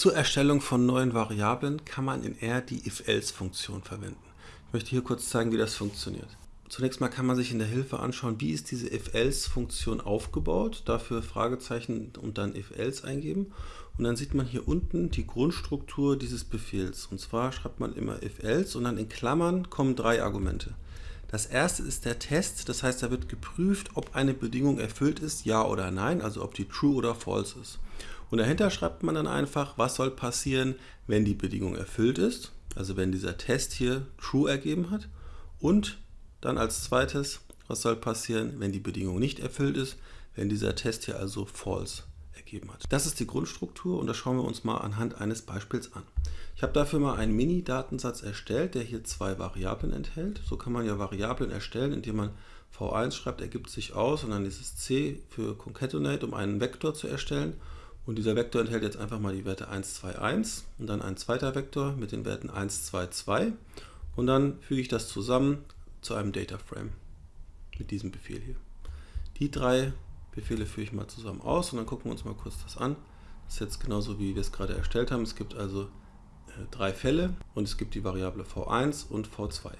Zur Erstellung von neuen Variablen kann man in R die if-else-Funktion verwenden. Ich möchte hier kurz zeigen, wie das funktioniert. Zunächst mal kann man sich in der Hilfe anschauen, wie ist diese if-else-Funktion aufgebaut. Dafür Fragezeichen und dann if-else eingeben. Und dann sieht man hier unten die Grundstruktur dieses Befehls. Und zwar schreibt man immer if-else und dann in Klammern kommen drei Argumente. Das erste ist der Test, das heißt, da wird geprüft, ob eine Bedingung erfüllt ist, ja oder nein, also ob die true oder false ist. Und dahinter schreibt man dann einfach, was soll passieren, wenn die Bedingung erfüllt ist, also wenn dieser Test hier true ergeben hat. Und dann als zweites, was soll passieren, wenn die Bedingung nicht erfüllt ist, wenn dieser Test hier also false ergeben hat. Das ist die Grundstruktur und das schauen wir uns mal anhand eines Beispiels an. Ich habe dafür mal einen Mini-Datensatz erstellt, der hier zwei Variablen enthält. So kann man ja Variablen erstellen, indem man v1 schreibt, ergibt sich aus und dann dieses c für concatenate, um einen Vektor zu erstellen. Und dieser Vektor enthält jetzt einfach mal die Werte 1, 2, 1 und dann ein zweiter Vektor mit den Werten 1, 2, 2. Und dann füge ich das zusammen zu einem Data Frame mit diesem Befehl hier. Die drei Befehle führe ich mal zusammen aus und dann gucken wir uns mal kurz das an. Das ist jetzt genauso wie wir es gerade erstellt haben. Es gibt also äh, drei Fälle und es gibt die Variable v1 und v2.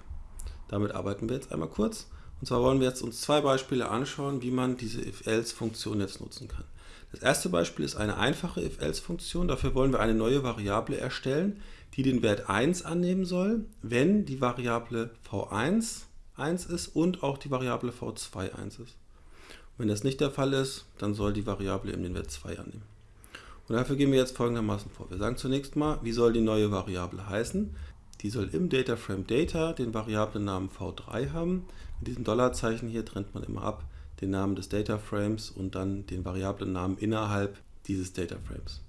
Damit arbeiten wir jetzt einmal kurz. Und zwar wollen wir jetzt uns zwei Beispiele anschauen, wie man diese if-else-Funktion jetzt nutzen kann. Das erste Beispiel ist eine einfache if-else-Funktion. Dafür wollen wir eine neue Variable erstellen, die den Wert 1 annehmen soll, wenn die Variable v1 1 ist und auch die Variable v2 1 ist. wenn das nicht der Fall ist, dann soll die Variable eben den Wert 2 annehmen. Und dafür gehen wir jetzt folgendermaßen vor. Wir sagen zunächst mal, wie soll die neue Variable heißen? Die soll im DataFrame Data den Variablennamen v3 haben. Mit diesem Dollarzeichen hier trennt man immer ab den Namen des DataFrames und dann den Variablennamen innerhalb dieses DataFrames.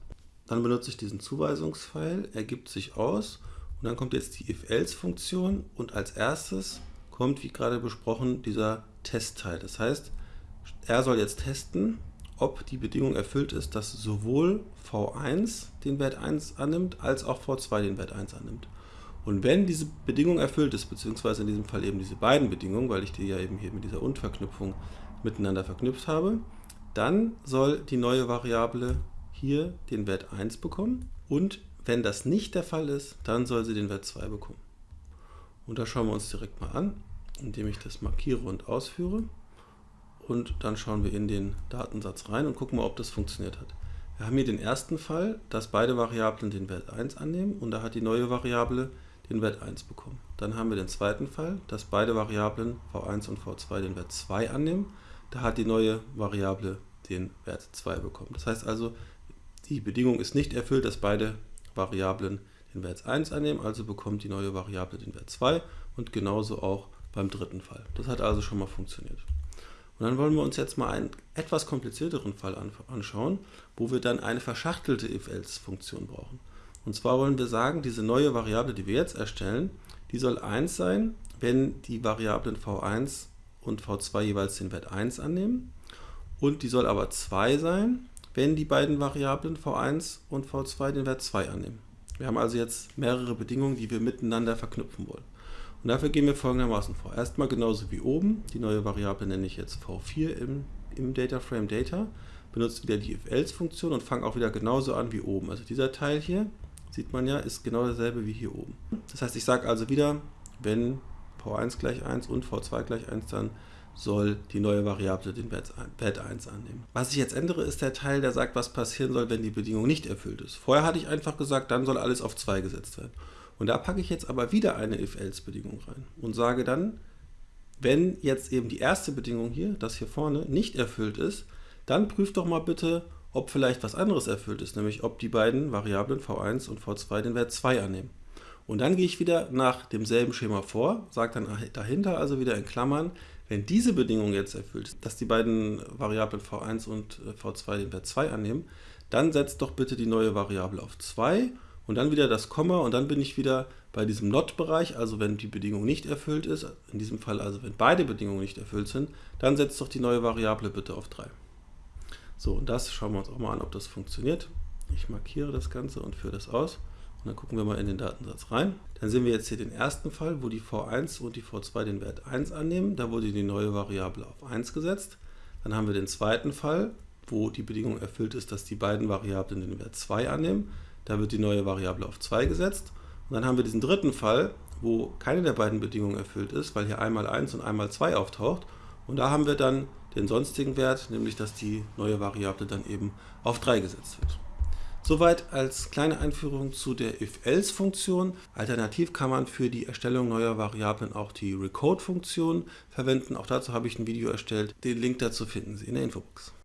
Dann benutze ich diesen Zuweisungspfeil, ergibt sich aus und dann kommt jetzt die if-else-Funktion und als erstes kommt, wie gerade besprochen, dieser Testteil. Das heißt, er soll jetzt testen, ob die Bedingung erfüllt ist, dass sowohl v1 den Wert 1 annimmt, als auch v2 den Wert 1 annimmt. Und wenn diese Bedingung erfüllt ist, beziehungsweise in diesem Fall eben diese beiden Bedingungen, weil ich die ja eben hier mit dieser Und-Verknüpfung miteinander verknüpft habe, dann soll die neue Variable hier den Wert 1 bekommen und wenn das nicht der Fall ist, dann soll sie den Wert 2 bekommen. Und das schauen wir uns direkt mal an, indem ich das markiere und ausführe. Und dann schauen wir in den Datensatz rein und gucken mal, ob das funktioniert hat. Wir haben hier den ersten Fall, dass beide Variablen den Wert 1 annehmen und da hat die neue Variable den Wert 1 bekommen. Dann haben wir den zweiten Fall, dass beide Variablen v1 und v2 den Wert 2 annehmen. Da hat die neue Variable den Wert 2 bekommen. Das heißt also, die Bedingung ist nicht erfüllt, dass beide Variablen den Wert 1 annehmen, also bekommt die neue Variable den Wert 2 und genauso auch beim dritten Fall. Das hat also schon mal funktioniert. Und dann wollen wir uns jetzt mal einen etwas komplizierteren Fall anschauen, wo wir dann eine verschachtelte if-else-Funktion brauchen. Und zwar wollen wir sagen, diese neue Variable, die wir jetzt erstellen, die soll 1 sein, wenn die Variablen v1 und v2 jeweils den Wert 1 annehmen. Und die soll aber 2 sein, wenn die beiden Variablen v1 und v2 den Wert 2 annehmen. Wir haben also jetzt mehrere Bedingungen, die wir miteinander verknüpfen wollen. Und dafür gehen wir folgendermaßen vor. Erstmal genauso wie oben, die neue Variable nenne ich jetzt v4 im, im DataFrame Data, benutze wieder die if-else-Funktion und fange auch wieder genauso an wie oben. Also dieser Teil hier, sieht man ja, ist genau dasselbe wie hier oben. Das heißt, ich sage also wieder, wenn v1 gleich 1 und v2 gleich 1, dann soll die neue Variable den Wert 1 annehmen. Was ich jetzt ändere, ist der Teil, der sagt, was passieren soll, wenn die Bedingung nicht erfüllt ist. Vorher hatte ich einfach gesagt, dann soll alles auf 2 gesetzt werden. Und da packe ich jetzt aber wieder eine if-else-Bedingung rein und sage dann, wenn jetzt eben die erste Bedingung hier, das hier vorne, nicht erfüllt ist, dann prüft doch mal bitte, ob vielleicht was anderes erfüllt ist, nämlich ob die beiden Variablen v1 und v2 den Wert 2 annehmen. Und dann gehe ich wieder nach demselben Schema vor, sage dann dahinter also wieder in Klammern, wenn diese Bedingung jetzt erfüllt ist, dass die beiden Variablen v1 und äh, v2 den Wert 2 annehmen, dann setzt doch bitte die neue Variable auf 2 und dann wieder das Komma und dann bin ich wieder bei diesem Not-Bereich, also wenn die Bedingung nicht erfüllt ist, in diesem Fall also wenn beide Bedingungen nicht erfüllt sind, dann setzt doch die neue Variable bitte auf 3. So, und das schauen wir uns auch mal an, ob das funktioniert. Ich markiere das Ganze und führe das aus. Und dann gucken wir mal in den Datensatz rein. Dann sehen wir jetzt hier den ersten Fall, wo die v1 und die v2 den Wert 1 annehmen. Da wurde die neue Variable auf 1 gesetzt. Dann haben wir den zweiten Fall, wo die Bedingung erfüllt ist, dass die beiden Variablen den Wert 2 annehmen. Da wird die neue Variable auf 2 gesetzt. Und dann haben wir diesen dritten Fall, wo keine der beiden Bedingungen erfüllt ist, weil hier einmal 1 und einmal 2 auftaucht. Und da haben wir dann den sonstigen Wert, nämlich dass die neue Variable dann eben auf 3 gesetzt wird. Soweit als kleine Einführung zu der if-else-Funktion. Alternativ kann man für die Erstellung neuer Variablen auch die recode-Funktion verwenden. Auch dazu habe ich ein Video erstellt. Den Link dazu finden Sie in der Infobox.